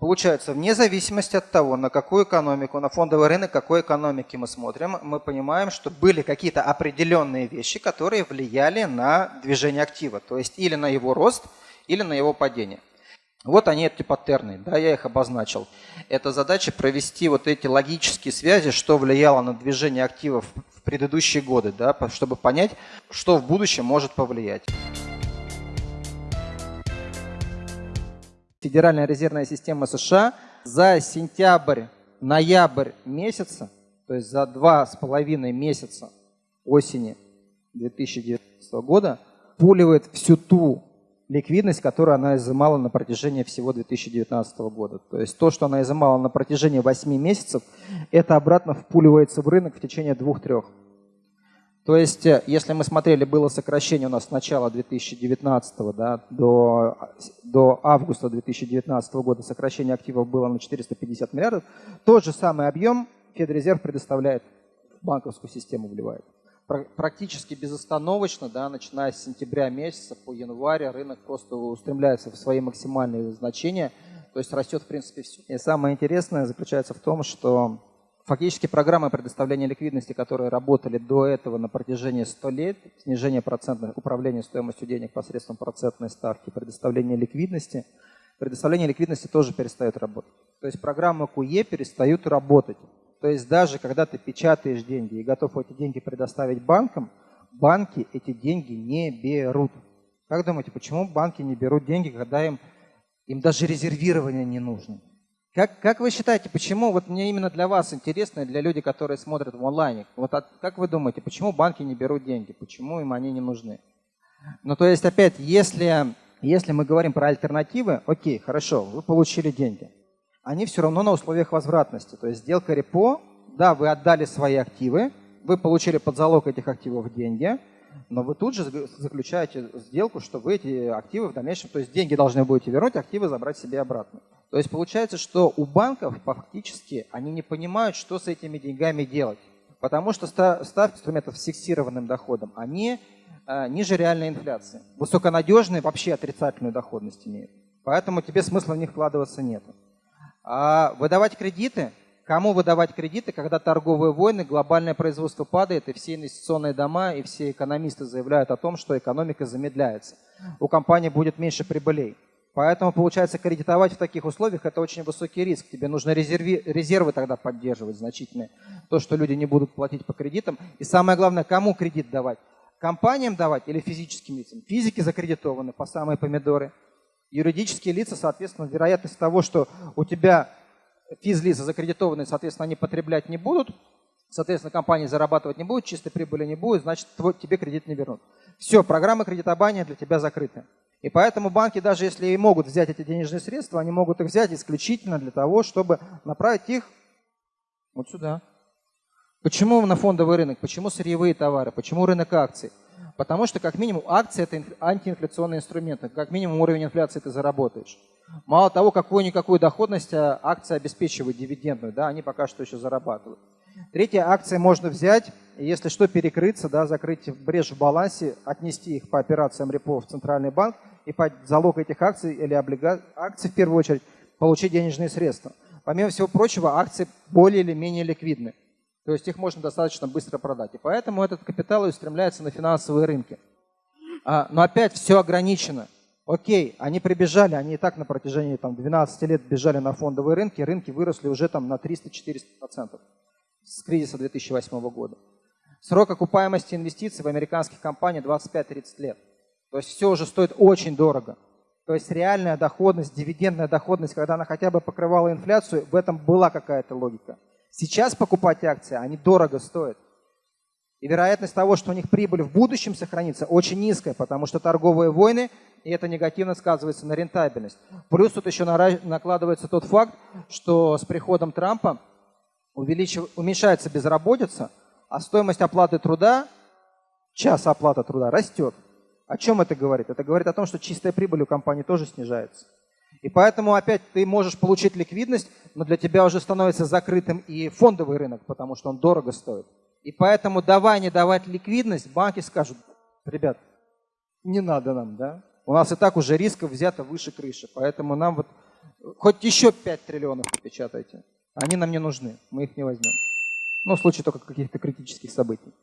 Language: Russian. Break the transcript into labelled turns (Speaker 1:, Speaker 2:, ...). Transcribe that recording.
Speaker 1: Получается, вне зависимости от того, на какую экономику, на фондовый рынок, какой экономики мы смотрим, мы понимаем, что были какие-то определенные вещи, которые влияли на движение актива, то есть или на его рост, или на его падение. Вот они, эти паттерны, да, я их обозначил. Это задача провести вот эти логические связи, что влияло на движение активов в предыдущие годы, да, чтобы понять, что в будущем может повлиять. Федеральная резервная система США за сентябрь-ноябрь месяца, то есть за два с половиной месяца осени 2019 года, пуливает всю ту ликвидность, которую она изымала на протяжении всего 2019 года. То есть то, что она изымала на протяжении 8 месяцев, это обратно впуливается в рынок в течение двух-трех. То есть, э, если мы смотрели, было сокращение у нас с начала 2019 да, до, до августа 2019 года, сокращение активов было на 450 миллиардов, тот же самый объем Федрезерв предоставляет в банковскую систему, вливает. Практически безостановочно, да, начиная с сентября месяца по январь, рынок просто устремляется в свои максимальные значения, то есть растет в принципе все. И самое интересное заключается в том, что Фактически программы предоставления ликвидности, которые работали до этого на протяжении 100 лет, снижение процентных, управления стоимостью денег посредством процентной ставки, предоставление ликвидности, предоставление ликвидности тоже перестает работать. То есть программы QE перестают работать. То есть даже когда ты печатаешь деньги и готов эти деньги предоставить банкам, банки эти деньги не берут. Как думаете, почему банки не берут деньги, когда им, им даже резервирование не нужно? Как, как вы считаете, почему, вот мне именно для вас интересно, для людей, которые смотрят в онлайне, вот от, как вы думаете, почему банки не берут деньги, почему им они не нужны? Ну, то есть, опять, если, если мы говорим про альтернативы, окей, хорошо, вы получили деньги. Они все равно на условиях возвратности. То есть сделка репо, да, вы отдали свои активы, вы получили под залог этих активов деньги, но вы тут же заключаете сделку, что вы эти активы в дальнейшем, то есть деньги должны будете вернуть, активы забрать себе обратно. То есть получается, что у банков фактически они не понимают, что с этими деньгами делать. Потому что ставки инструментов с фиксированным доходом, они э, ниже реальной инфляции. Высоконадежные вообще отрицательную доходность имеют. Поэтому тебе смысла в них вкладываться нет. А выдавать кредиты, кому выдавать кредиты, когда торговые войны, глобальное производство падает, и все инвестиционные дома, и все экономисты заявляют о том, что экономика замедляется. У компании будет меньше прибылей. Поэтому, получается, кредитовать в таких условиях – это очень высокий риск. Тебе нужно резерви, резервы тогда поддерживать значительные. То, что люди не будут платить по кредитам. И самое главное, кому кредит давать? Компаниям давать или физическим лицам? Физики закредитованы по самые помидоры. Юридические лица, соответственно, вероятность того, что у тебя физлица закредитованы, соответственно, они потреблять не будут, соответственно, компании зарабатывать не будут, чистой прибыли не будет, значит, твой, тебе кредит не вернут. Все, программа кредитования для тебя закрыта. И поэтому банки, даже если и могут взять эти денежные средства, они могут их взять исключительно для того, чтобы направить их вот сюда. Почему на фондовый рынок? Почему сырьевые товары? Почему рынок акций? Потому что, как минимум, акции – это антиинфляционный инструмент. Как минимум, уровень инфляции ты заработаешь. Мало того, какую-никакую доходность а акции обеспечивают дивидендную, да, они пока что еще зарабатывают. Третья акция можно взять, если что, перекрыться, да, закрыть брешь в балансе, отнести их по операциям репо в центральный банк и под залог этих акций или облига... акций в первую очередь получить денежные средства. Помимо всего прочего, акции более или менее ликвидны. То есть их можно достаточно быстро продать. И поэтому этот капитал устремляется на финансовые рынки. А, но опять все ограничено. Окей, они прибежали, они и так на протяжении там, 12 лет бежали на фондовые рынки, рынки выросли уже там, на 300-400% с кризиса 2008 года. Срок окупаемости инвестиций в американских компаниях 25-30 лет. То есть все уже стоит очень дорого. То есть реальная доходность, дивидендная доходность, когда она хотя бы покрывала инфляцию, в этом была какая-то логика. Сейчас покупать акции, они дорого стоят. И вероятность того, что у них прибыль в будущем сохранится, очень низкая, потому что торговые войны, и это негативно сказывается на рентабельность. Плюс тут еще накладывается тот факт, что с приходом Трампа уменьшается безработица, а стоимость оплаты труда, час оплаты труда растет. О чем это говорит? Это говорит о том, что чистая прибыль у компании тоже снижается. И поэтому опять ты можешь получить ликвидность, но для тебя уже становится закрытым и фондовый рынок, потому что он дорого стоит. И поэтому давай не давать ликвидность, банки скажут, ребят, не надо нам, да? У нас и так уже рисков взято выше крыши, поэтому нам вот хоть еще 5 триллионов напечатайте. Они нам не нужны, мы их не возьмем. Ну, в случае только каких-то критических событий.